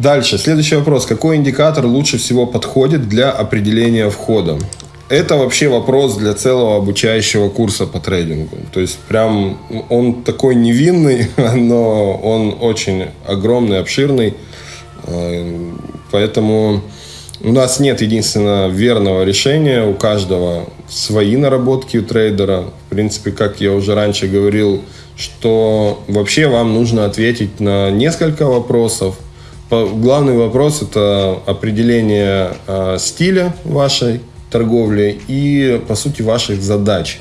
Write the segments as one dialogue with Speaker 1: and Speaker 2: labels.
Speaker 1: Дальше, следующий вопрос. Какой индикатор лучше всего подходит для определения входа? Это вообще вопрос для целого обучающего курса по трейдингу. То есть прям он такой невинный, но он очень огромный, обширный. Э, поэтому у нас нет единственного верного решения. У каждого свои наработки у трейдера. В принципе, как я уже раньше говорил, что вообще вам нужно ответить на несколько вопросов. Главный вопрос – это определение э, стиля вашей торговли и, по сути, ваших задач,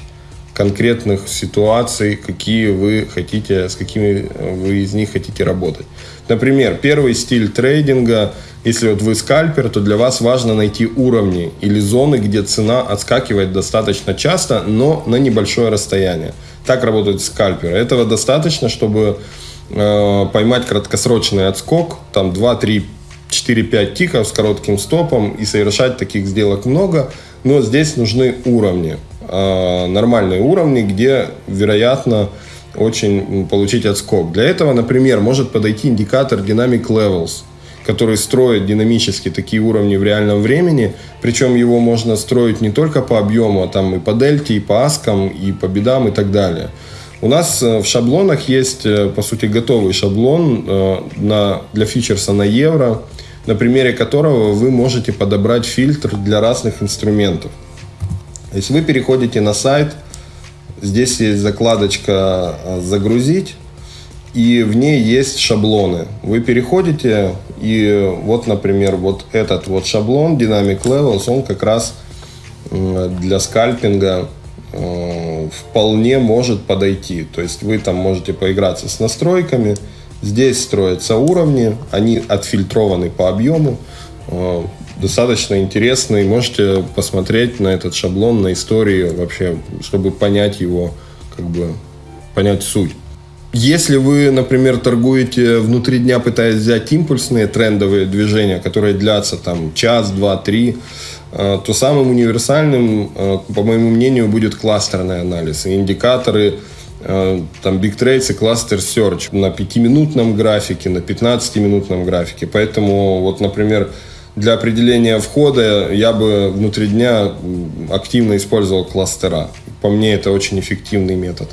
Speaker 1: конкретных ситуаций, какие вы хотите, с какими вы из них хотите работать. Например, первый стиль трейдинга, если вот вы скальпер, то для вас важно найти уровни или зоны, где цена отскакивает достаточно часто, но на небольшое расстояние. Так работают скальперы. Этого достаточно, чтобы э, поймать краткосрочный отскок, там 2, 3, 4-5 тиков с коротким стопом и совершать таких сделок много, но здесь нужны уровни, э, нормальные уровни, где, вероятно, очень получить отскок. Для этого, например, может подойти индикатор Dynamic Levels, который строит динамически такие уровни в реальном времени, причем его можно строить не только по объему, а там и по дельте, и по аскам, и по бедам и так далее. У нас э, в шаблонах есть, э, по сути, готовый шаблон на, для фьючерса на евро, на примере которого вы можете подобрать фильтр для разных инструментов. То есть вы переходите на сайт, здесь есть закладочка «Загрузить», и в ней есть шаблоны. Вы переходите, и вот, например, вот этот вот шаблон Dynamic Levels, он как раз для скальпинга э, вполне может подойти. То есть вы там можете поиграться с настройками, Здесь строятся уровни, они отфильтрованы по объему, э, достаточно интересный. Можете посмотреть на этот шаблон, на истории вообще, чтобы понять его, как бы понять суть. Если вы, например, торгуете внутри дня, пытаясь взять импульсные трендовые движения, которые длятся там час, два, три, э, то самым универсальным, э, по моему мнению, будет кластерный анализ. И индикаторы Э, там Big Trades и Cluster Search на 5-минутном графике, на 15-минутном графике. Поэтому вот, например, для определения входа я бы внутри дня активно использовал кластера. По мне это очень эффективный метод.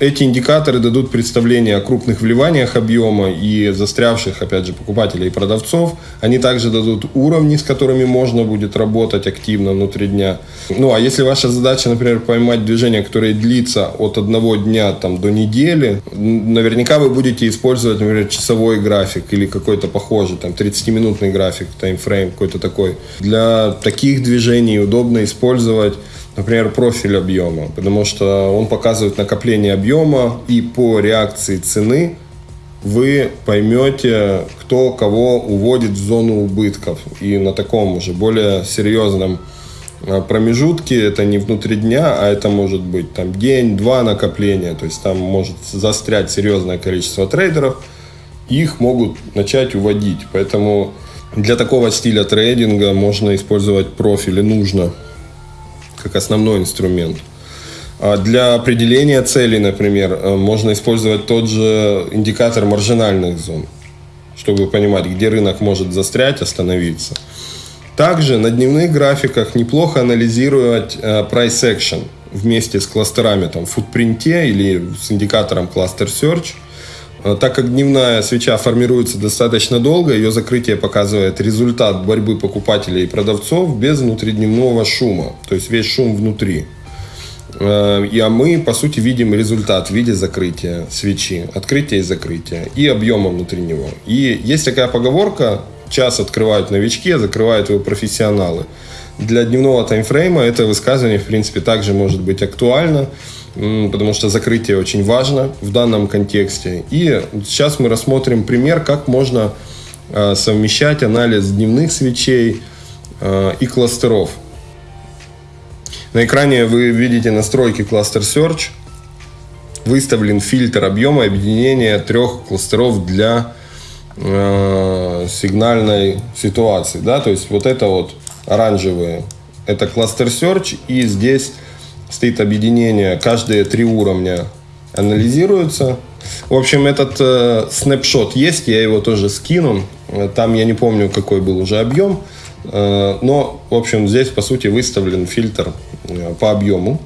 Speaker 1: Эти индикаторы дадут представление о крупных вливаниях объема и застрявших, опять же, покупателей и продавцов. Они также дадут уровни, с которыми можно будет работать активно внутри дня. Ну, а если ваша задача, например, поймать движение, которое длится от одного дня там, до недели, наверняка вы будете использовать, например, часовой график или какой-то похожий, там, 30-минутный график, таймфрейм какой-то такой. Для таких движений удобно использовать например, профиль объема, потому что он показывает накопление объема, и по реакции цены вы поймете, кто кого уводит в зону убытков. И на таком уже более серьезном а, промежутке, это не внутри дня, а это может быть там день-два накопления, то есть там может застрять серьезное количество трейдеров, их могут начать уводить. Поэтому для такого стиля трейдинга можно использовать профили, нужно как основной инструмент. А для определения целей, например, э, можно использовать тот же индикатор маржинальных зон, чтобы понимать, где рынок может застрять, остановиться. Также на дневных графиках неплохо анализировать э, price action вместе с кластерами там, в футпринте или с индикатором Cluster Search – так как дневная свеча формируется достаточно долго, ее закрытие показывает результат борьбы покупателей и продавцов без внутридневного шума, то есть весь шум внутри. Э, и а мы, по сути, видим результат в виде закрытия свечи, открытия и закрытия, и объема внутри него. И есть такая поговорка, час открывают новички, а закрывают его профессионалы. Для дневного таймфрейма это высказывание, в принципе, также может быть актуально потому что закрытие очень важно в данном контексте. И сейчас мы рассмотрим пример, как можно а, совмещать анализ дневных свечей а, и кластеров. На экране вы видите настройки Cluster Search. Выставлен фильтр объема объединения трех кластеров для э, сигнальной ситуации. Да? То есть вот это вот оранжевые, это Cluster Search, и здесь стоит объединение, каждые три уровня анализируются. В общем, этот э, снапшот есть, я его тоже скину. Там я не помню, какой был уже объем. Но, в общем, здесь, по сути, выставлен фильтр по объему.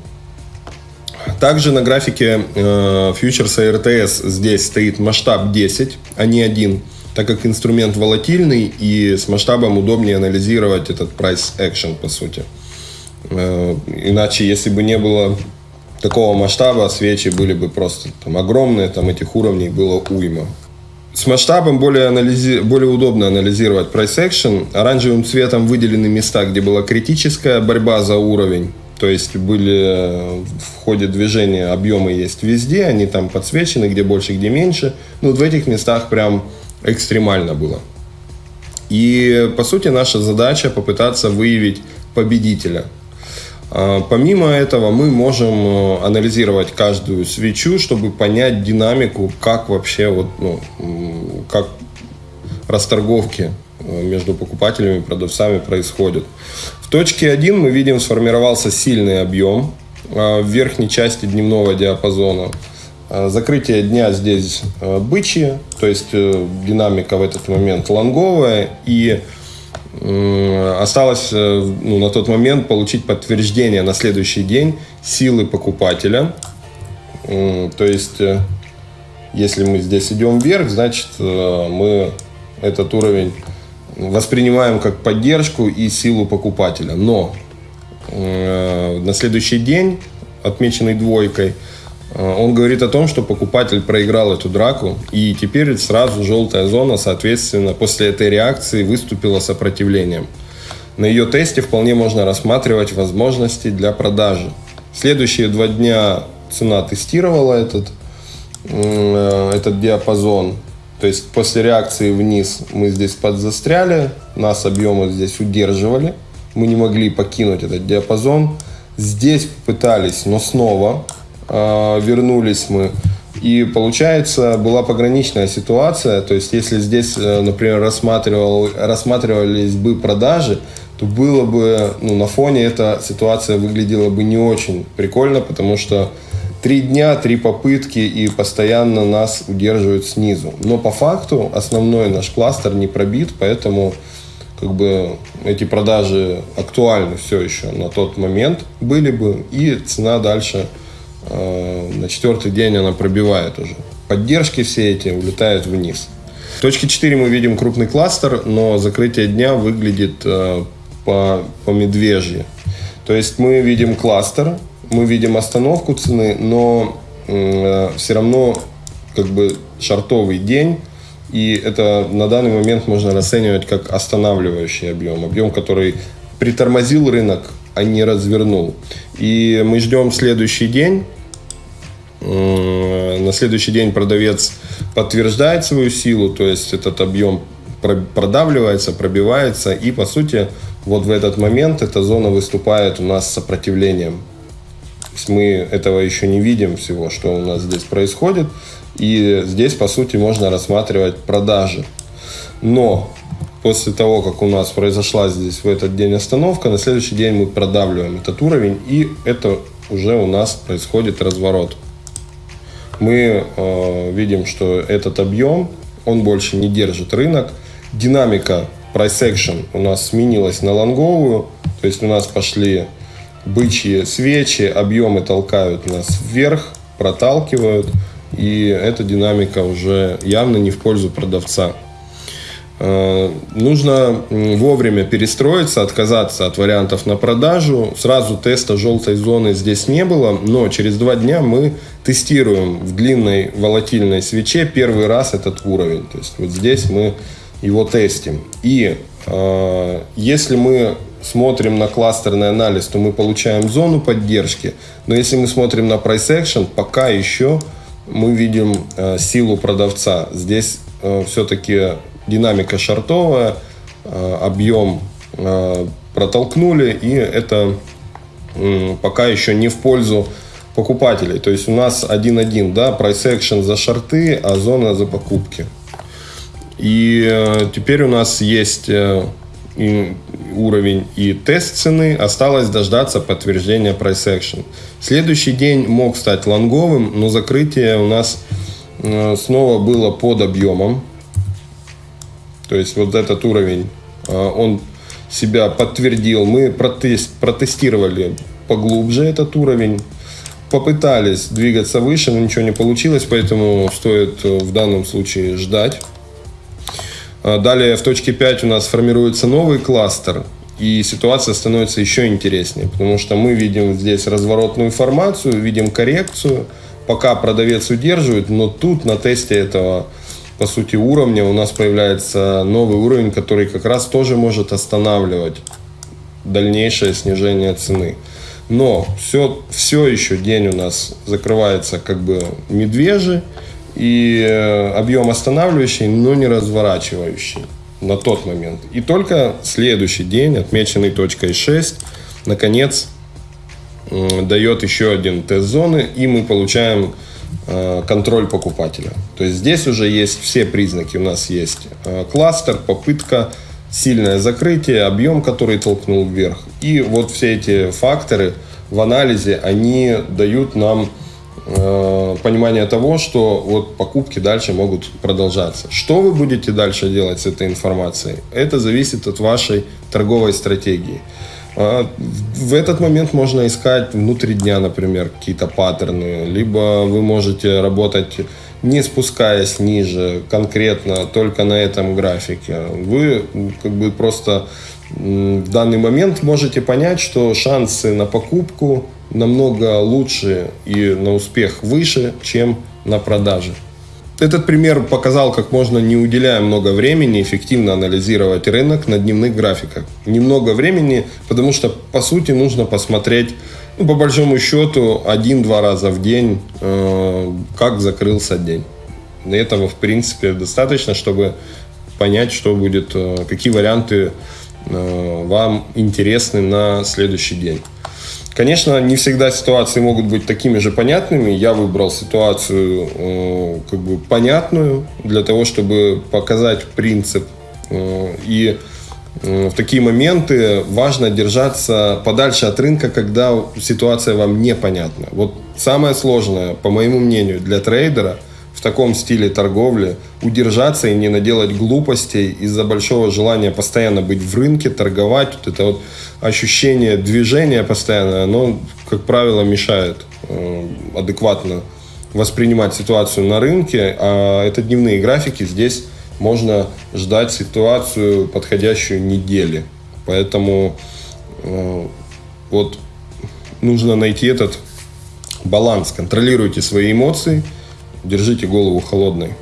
Speaker 1: Также на графике фьючерса RTS здесь стоит масштаб 10, а не 1 так как инструмент волатильный и с масштабом удобнее анализировать этот price action, по сути. Э, иначе, если бы не было такого масштаба, свечи были бы просто там, огромные, там этих уровней было уйма. С масштабом более, анализи... более удобно анализировать price action. Оранжевым цветом выделены места, где была критическая борьба за уровень. То есть были э, в ходе движения объемы есть везде, они там подсвечены, где больше, где меньше. Но вот в этих местах прям экстремально было. И, по сути, наша задача попытаться выявить победителя. А, помимо этого, мы можем э, анализировать каждую свечу, чтобы понять динамику, как вообще вот, ну, как расторговки э, между покупателями и продавцами происходят. В точке 1 мы видим сформировался сильный объем а, в верхней части дневного диапазона. Э, закрытие дня здесь э, бычье, то есть э, динамика в этот момент лонговая. И осталось ну, на тот момент получить подтверждение на следующий день силы покупателя. То есть, если мы здесь идем вверх, значит, мы этот уровень воспринимаем как поддержку и силу покупателя. Но на следующий день, отмеченный двойкой, Э, он говорит о том, что покупатель проиграл эту драку, и теперь сразу желтая зона, соответственно, после этой реакции выступила сопротивлением. На ее тесте вполне можно рассматривать возможности для продажи. Следующие два дня цена тестировала этот, э, этот диапазон. То есть после реакции вниз мы здесь подзастряли, нас объемы здесь удерживали, мы не могли покинуть этот диапазон. Здесь пытались, но снова э, вернулись мы. И получается, была пограничная ситуация. То есть, если здесь, э, например, рассматривал, рассматривались бы продажи, то было бы, ну, на фоне эта ситуация выглядела бы не очень прикольно, потому что три дня, три попытки и постоянно нас удерживают снизу. Но по факту основной наш кластер не пробит, поэтому как бы эти продажи актуальны все еще на тот момент были бы, и цена дальше на четвертый день она пробивает уже. Поддержки все эти улетают вниз. В точке 4 мы видим крупный кластер, но закрытие дня выглядит э, по, по медвежье. То есть мы видим кластер, мы видим остановку цены, но э, все равно как бы шартовый день, и это на данный момент можно расценивать как останавливающий объем, объем, который притормозил рынок, а не развернул. И мы ждем следующий день, на следующий день продавец подтверждает свою силу, то есть этот объем продавливается, пробивается, и по сути вот в этот момент эта зона выступает у нас сопротивлением. То есть мы этого еще не видим всего, что у нас здесь происходит, и здесь по сути можно рассматривать продажи. Но после того, как у нас произошла здесь в этот день остановка, на следующий день мы продавливаем этот уровень, и это уже у нас происходит разворот мы э, видим, что этот объем, он больше не держит рынок. Динамика price action у нас сменилась на лонговую, то есть у нас пошли бычьи свечи, объемы толкают нас вверх, проталкивают, и эта динамика уже явно не в пользу продавца. Э, нужно вовремя перестроиться, отказаться от вариантов на продажу. Сразу теста желтой зоны здесь не было, но через два дня мы тестируем в длинной волатильной свече первый раз этот уровень. То есть вот здесь мы его тестим. И э, если мы смотрим на кластерный анализ, то мы получаем зону поддержки. Но если мы смотрим на price action, пока еще мы видим э, силу продавца. Здесь э, все-таки динамика шартовая, э, объем э, протолкнули, и это пока еще не в пользу покупателей. То есть у нас 1-1, да, price action за шарты, а зона за покупки. И э, теперь у нас есть уровень и тест цены. Осталось дождаться подтверждения price action. Следующий день мог стать лонговым, но закрытие у нас снова было под объемом. То есть вот этот уровень, э, он себя подтвердил. Мы протест, протестировали поглубже этот уровень, попытались двигаться выше, но ничего не получилось, поэтому стоит э, в данном случае ждать. А далее в точке 5 у нас формируется новый кластер, и ситуация становится еще интереснее, потому что мы видим здесь разворотную формацию, видим коррекцию, пока продавец удерживает, но тут на тесте этого по сути уровня у нас появляется новый уровень, который как раз тоже может останавливать дальнейшее снижение цены. Но все, все еще день у нас закрывается как бы медвежий и э, объем останавливающий, но не разворачивающий на тот момент. И только следующий день, отмеченный точкой 6, наконец дает еще один тест зоны, и мы получаем контроль покупателя. То есть здесь уже есть все признаки. У нас есть э, кластер, попытка, сильное закрытие, объем, который толкнул вверх. И вот все эти факторы в анализе, они дают нам Э, понимание того, что вот покупки дальше могут продолжаться. Что вы будете дальше делать с этой информацией? Это зависит от вашей торговой стратегии. А, в этот момент можно искать внутри дня, например, какие-то паттерны, либо вы можете работать не спускаясь ниже, конкретно только на этом графике. Вы как бы просто в данный момент можете понять, что шансы на покупку намного лучше и на успех выше, чем на продаже. Этот пример показал, как можно, не уделяя много времени, эффективно анализировать рынок на дневных графиках. Немного времени, потому что, по сути, нужно посмотреть, ну, по большому счету, один-два раза в день, э, как закрылся день. Этого, в принципе, достаточно, чтобы понять, что будет, э, какие варианты э, вам интересны на следующий день. Конечно, не всегда ситуации могут быть такими же понятными. Я выбрал ситуацию э, как бы понятную для того, чтобы показать принцип. Э, и э, в такие моменты важно держаться подальше от рынка, когда ситуация вам непонятна. Вот самое сложное, по моему мнению, для трейдера – в таком стиле торговли, удержаться и не наделать глупостей из-за большого желания постоянно быть в рынке, торговать. Вот это вот ощущение движения постоянно, оно, как правило, мешает э, адекватно воспринимать ситуацию на рынке, а это дневные графики, здесь можно ждать ситуацию, подходящую недели. Поэтому э, вот нужно найти этот баланс. Контролируйте свои эмоции – Держите голову холодной.